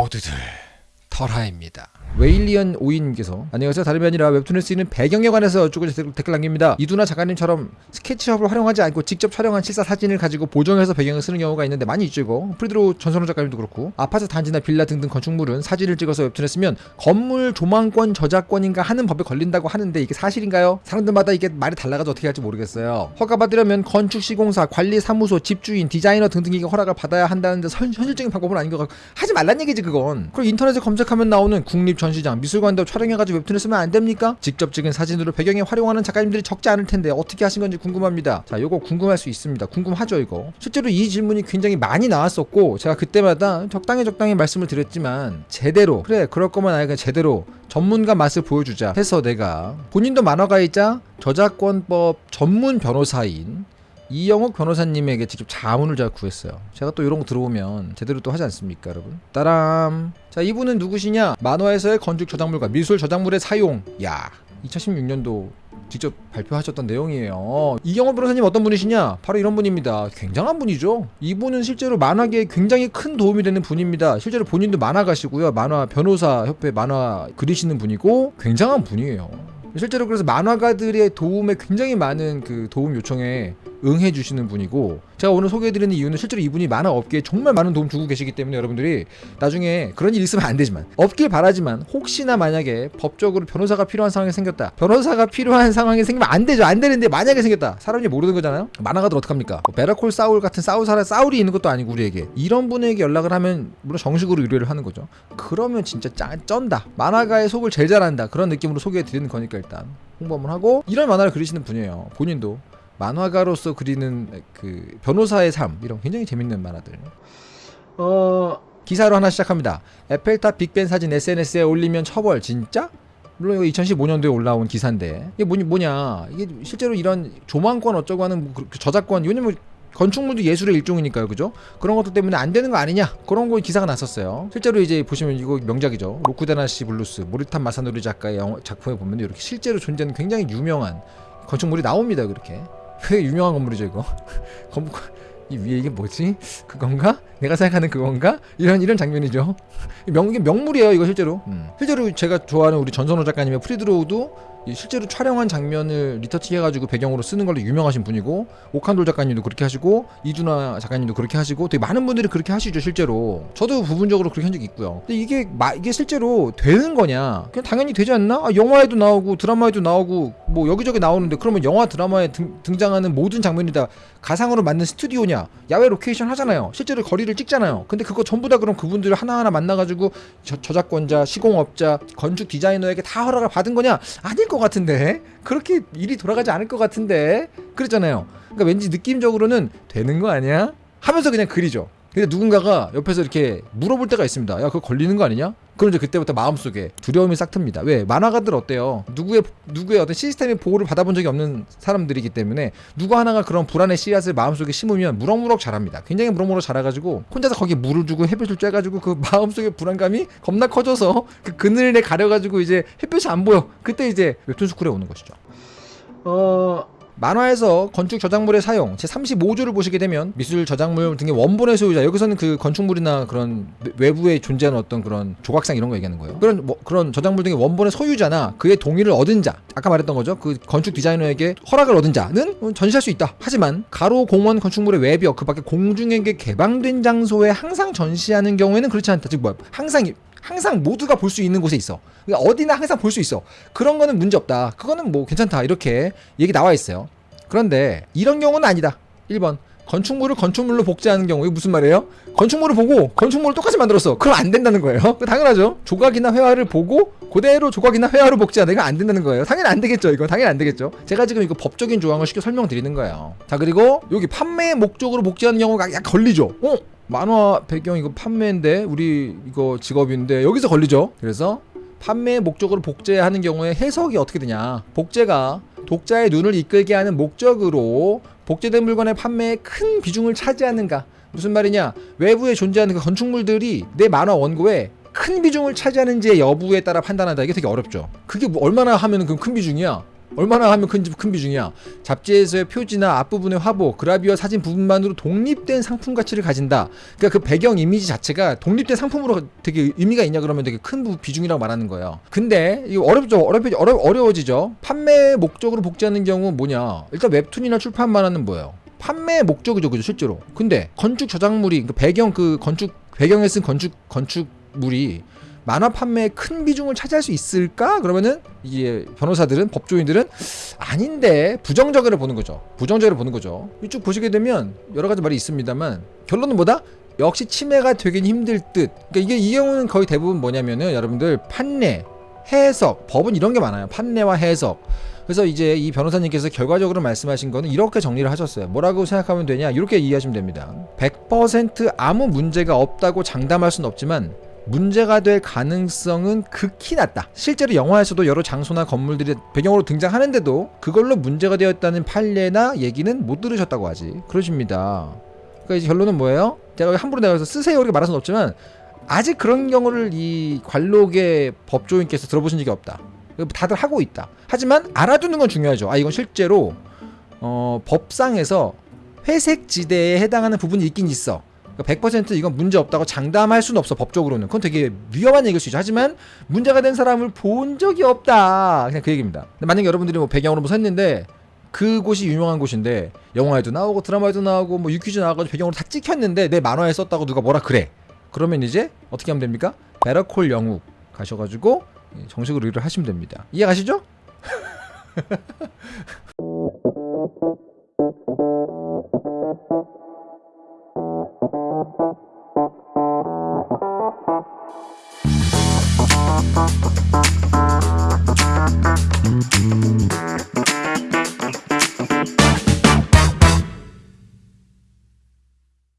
모두들 털하입니다. 웨일리언 오인님께서 안녕하세요. 다름이 아니라 웹툰에 쓰이는 배경에 관해서 여쭈고 댓글, 남깁니다. 이두나 작가님처럼 스케치업을 활용하지 않고 직접 촬영한 실사 사진을 가지고 보정해서 배경을 쓰는 경우가 있는데 많이 있죠 이거. 프리드로 전선호 작가님도 그렇고 아파트 단지나 빌라 등등 건축물은 사진을 찍어서 웹툰에 쓰면 건물 조망권 저작권인가 하는 법에 걸린다고 하는데 이게 사실인가요? 사람들마다 이게 말이 달라가지고 어떻게 할지 모르겠어요. 허가받으려면 건축시공사, 관리사무소, 집주인, 디자이너 등등에게 허락을 받아야 한다는데 선, 현실적인 방법은 아닌 것 같고 하지 말란 얘기지 그건. 그리고 인터넷에 검색하면 나오는 국립 전시장, 미술관도 촬영해가지고 웹툰을 쓰면 안 됩니까? 직접 찍은 사진으로 배경에 활용하는 작가님들이 적지 않을 텐데 어떻게 하신 건지 궁금합니다. 자, 요거 궁금할 수 있습니다. 궁금하죠, 이거. 실제로 이 질문이 굉장히 많이 나왔었고 제가 그때마다 적당히 적당히 말씀을 드렸지만 제대로 그래 그럴 거면 아예 그냥 제대로 전문가 맛을 보여주자 해서 내가 본인도 만화가이자 저작권법 전문 변호사인 이영욱 변호사님에게 직접 자문을 제가 구했어요. 제가 또 이런 거 들어보면 제대로 또 하지 않습니까, 여러분? 따람. 자, 이분은 누구시냐? 만화에서의 건축 저작물과 미술 저작물의 사용. 야, 2016년도 직접 발표하셨던 내용이에요. 이영호 변호사님 어떤 분이시냐? 바로 이런 분입니다. 굉장한 분이죠. 이분은 실제로 만화계에 굉장히 큰 도움이 되는 분입니다. 실제로 본인도 만화가시고요. 만화 변호사 협회 만화 그리시는 분이고 굉장한 분이에요. 실제로 그래서 만화가들의 도움에 굉장히 많은 그 도움 요청에 응해 주시는 분이고 제가 오늘 소개해드리는 이유는 실제로 이분이 만화 업계에 정말 많은 도움 주고 계시기 때문에 여러분들이 나중에 그런 일 있으면 안 되지만 없길 바라지만 혹시나 만약에 법적으로 변호사가 필요한 상황이 생겼다. 변호사가 필요한 상황이 생기면 안 되죠. 안 되는데 만약에 생겼다. 사람이 모르는 거잖아요. 만화가들 어떡합니까? 뭐 베라콜 사울 같은 사우사라 사울이 있는 것도 아니고 우리에게. 이런 분에게 연락을 하면 물론 정식으로 의뢰를 하는 거죠. 그러면 진짜 짠 쩐다. 만화가의 속을 제일 잘한다. 그런 느낌으로 소개해드리는 거니까 일단 홍보 한번 하고 이런 만화를 그리시는 분이에요. 본인도 만화가로서 그리는 그 변호사의 삶 이런 굉장히 재밌는 만화들. 어 기사로 하나 시작합니다. 에펠탑 빅벤 사진 SNS에 올리면 처벌 진짜? 물론 이거 2015년도에 올라온 기사인데. 이게 뭐냐, 뭐냐? 이게 실제로 이런 조망권 어쩌고 하는 뭐 저작권 왜냐면 건축물도 예술의 일종이니까요 그죠? 그런 것들 때문에 안 되는 거 아니냐? 그런 거 기사가 났었어요. 실제로 이제 보시면 이거 명작이죠. 로쿠데나시 블루스 모리타 마사노리 작가의 작품에 보면 이렇게 실제로 존재하는 굉장히 유명한 건축물이 나옵니다 그렇게 그 유명한 건물이죠 이거. 건물 이 위에 이게 뭐지? 그건가? 내가 생각하는 그건가? 이런 이런 장면이죠. 명 명물이에요 이거 실제로. 음. 실제로 제가 좋아하는 우리 전선호 작가님의 프리드로우도 실제로 촬영한 장면을 retouch 해가지고 배경으로 쓰는 걸로 유명하신 분이고 오칸돌 작가님도 그렇게 하시고 이두나 작가님도 그렇게 하시고 되게 많은 분들이 그렇게 하시죠 실제로. 저도 부분적으로 그렇게 한 적이 있고요. 근데 이게 마, 이게 실제로 되는 거냐? 그냥 당연히 되지 않나? 아, 영화에도 나오고 드라마에도 나오고 뭐 여기저기 나오는데 그러면 영화 드라마에 등, 등장하는 모든 장면이 다 가상으로 만든 스튜디오냐? 야외 로케이션 하잖아요. 실제로 거리를 찍잖아요. 근데 그거 전부 다 그럼 그분들 하나하나 만나가지고 저, 저작권자 시공업자 건축 디자이너에게 다 허락을 받은 거냐? 아닐 것 같은데? 그렇게 일이 돌아가지 않을 것 같은데? 그랬잖아요. 그러니까 왠지 느낌적으로는 되는 거 아니야? 하면서 그냥 그리죠 근데 누군가가 옆에서 이렇게 물어볼 때가 있습니다. 야 그거 걸리는 거 아니냐? 그럼 이제 그때부터 마음속에 두려움이 싹 틉니다. 왜? 만화가들 어때요? 누구의 누구의 어떤 시스템의 보호를 받아본 적이 없는 사람들이기 때문에 누구 하나가 그런 불안의 씨앗을 마음속에 심으면 무럭무럭 자랍니다. 굉장히 무럭무럭 자라가지고 혼자서 거기에 물을 주고 햇빛을 쬐가지고 그 마음속에 불안감이 겁나 커져서 그 그늘에 가려가지고 이제 햇빛이 안 보여. 그때 이제 웹툰 스쿨에 오는 것이죠. 어... 만화에서 건축 저작물의 사용 제 35조를 보시게 되면 미술 저작물 등의 원본의 소유자 여기서는 그 건축물이나 그런 외부에 존재하는 어떤 그런 조각상 이런 거 얘기하는 거예요. 그런 뭐, 그런 저작물 등의 원본의 소유자나 그의 동의를 얻은 자 아까 말했던 거죠. 그 건축 디자이너에게 허락을 얻은 자는 전시할 수 있다. 하지만 가로 공원 건축물의 외벽 그 밖에 공중에게 개방된 장소에 항상 전시하는 경우에는 그렇지 않다. 즉 뭐 항상 항상 모두가 볼 수 있는 곳에 있어. 그러니까 어디나 항상 볼 수 있어. 그런 거는 문제 없다. 그거는 뭐 괜찮다. 이렇게 얘기 나와 있어요. 그런데 이런 경우는 아니다. 1번. 건축물을 건축물로 복제하는 경우 이게 무슨 말이에요? 건축물을 보고 건축물을 똑같이 만들었어. 그럼 안 된다는 거예요. 당연하죠. 조각이나 회화를 보고 그대로 조각이나 회화로 복제하는 건안 된다는 거예요. 당연히 안 되겠죠. 이거 당연히 안 되겠죠. 제가 지금 이거 법적인 조항을 쉽게 설명드리는 거예요. 자 그리고 여기 판매 목적으로 복제하는 경우가 약 걸리죠. 어? 만화 배경 이거 판매인데 우리 이거 직업인데 여기서 걸리죠. 그래서 판매 목적으로 복제하는 경우에 해석이 어떻게 되냐? 복제가 독자의 눈을 이끌게 하는 목적으로 복제된 물건의 판매에 큰 비중을 차지하는가? 무슨 말이냐? 외부에 존재하는 그 건축물들이 내 만화 원고에 큰 비중을 차지하는지의 여부에 따라 판단한다. 이게 되게 어렵죠. 그게 뭐 얼마나 하면 그큰 비중이야? 얼마나 하면 큰, 큰 비중이야. 잡지에서의 표지나 앞부분의 화보 그라비어 사진 부분만으로 독립된 상품 가치를 가진다. 그러니까 그 배경 이미지 자체가 독립된 상품으로 되게 의미가 있냐 그러면 되게 큰 부- 비중이라고 말하는 거예요 근데 이거 어렵죠. 어렵, 어려, 어려워지죠. 판매 목적으로 복제하는 경우 뭐냐? 일단 웹툰이나 출판만화는 뭐예요. 판매 목적이죠 그죠 실제로. 근데 건축 저작물이 그 배경 그 건축 배경에 쓴 건축 건축물이 만화 판매에 큰 비중을 차지할 수 있을까? 그러면은 이게 변호사들은 법조인들은 아닌데 부정적으로 보는 거죠. 부정적으로 보는 거죠. 이쪽 보시게 되면 여러 가지 말이 있습니다만 결론은 뭐다? 역시 침해가 되긴 힘들 듯. 그러니까 이게 이 경우는 거의 대부분 뭐냐면은 여러분들 판례, 해석, 법은 이런 게 많아요. 판례와 해석. 그래서 이제 이 변호사님께서 결과적으로 말씀하신 거는 이렇게 정리를 하셨어요. 뭐라고 생각하면 되냐? 이렇게 이해하시면 됩니다. 100% 아무 문제가 없다고 장담할 수는 없지만 문제가 될 가능성은 극히 낮다. 실제로 영화에서도 여러 장소나 건물들이 배경으로 등장하는데도 그걸로 문제가 되었다는 판례나 얘기는 못 들으셨다고 하지. 그러십니다. 그러니까 이제 결론은 뭐예요? 제가 함부로 내가 쓰세요 이렇게 말할 수는 없지만 아직 그런 경우를 이 관록의 법조인께서 들어보신 적이 없다. 다들 하고 있다. 하지만 알아두는 건 중요하죠. 아 이건 실제로 어, 법상에서 회색 지대에 해당하는 부분이 있긴 있어. 그러니까 100% 이건 문제 없다고 장담할 수는 없어 법적으로는. 그건 되게 위험한 얘기일 수 있죠. 하지만 문제가 된 사람을 본 적이 없다. 그냥 그 얘기입니다. 만약에 여러분들이 뭐 배경으로 뭐 샜는데 그곳이 유명한 곳인데 영화에도 나오고 드라마에도 나오고 뭐 유퀴즈 나와가지고 배경으로 다 찍혔는데 내 만화에 썼다고 누가 뭐라 그래. 그러면 이제 어떻게 하면 됩니까? 베러콜 영국 가셔가지고 정식으로 일을 하시면 됩니다. 이해 가시죠? Thank you.